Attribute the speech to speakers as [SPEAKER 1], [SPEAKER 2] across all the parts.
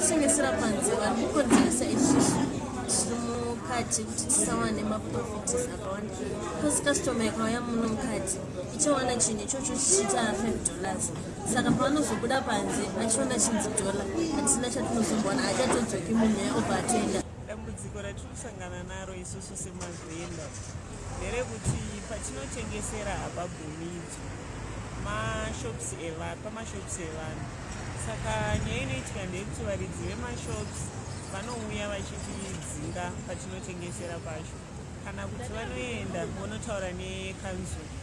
[SPEAKER 1] Sini serapan, jalan pun selesai. Mukati kuti tisawane maprofits akawanda kosi kastoma ikauya muno mukati ichawana chinhu ichocho chichiita 5 dollars. Saka pavanozobuda panze achiona chinzi dollar hatisina chatinozombowana hachatodzoki munhu yaobva atenda
[SPEAKER 2] dambudziko ratiri kusangana naro isusu semavhenda nderekuti patinotengesera hapabvumidzwa mashops pamashopsi evanhu. Saka nyaya inoitika ndeyekuti varidzi vemashops vanouya vachitidzinga patinotengesera pacho kana kuti vanoenda vonotaura nekanzuro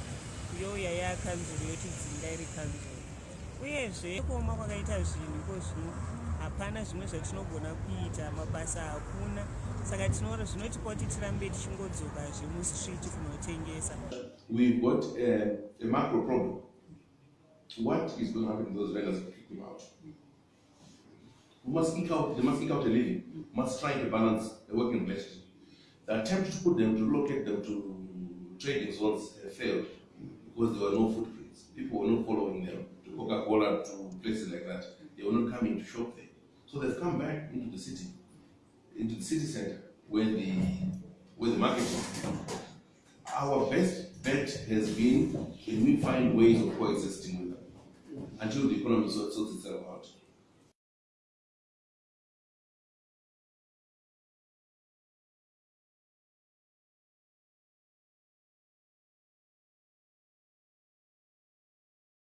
[SPEAKER 2] youya yakanzuro yotidzinga iri kanzuro uyezve kuoma kwakaita zvinhu iko zvino hapana zvimwe zvatinogona kuita mabasa hakuna. Saka tinoora zvinotipa kuti tirambe tichingodzokazve mustriti kunotengesa.
[SPEAKER 3] We've got a, a macro problem. What is going to happen to those vendors must eke out, they must eke out a living, must try to balance a working relationship. The attempt to put them, to locate them to trading zones uh, failed because there were no footprints. People were not following them to Coca-Cola, to places like that. They were not coming to shop there. So they've come back into the city, into the city center where the, where the market is. Our best bet has been can we find ways of coexisting with them until the economy sorts itself out.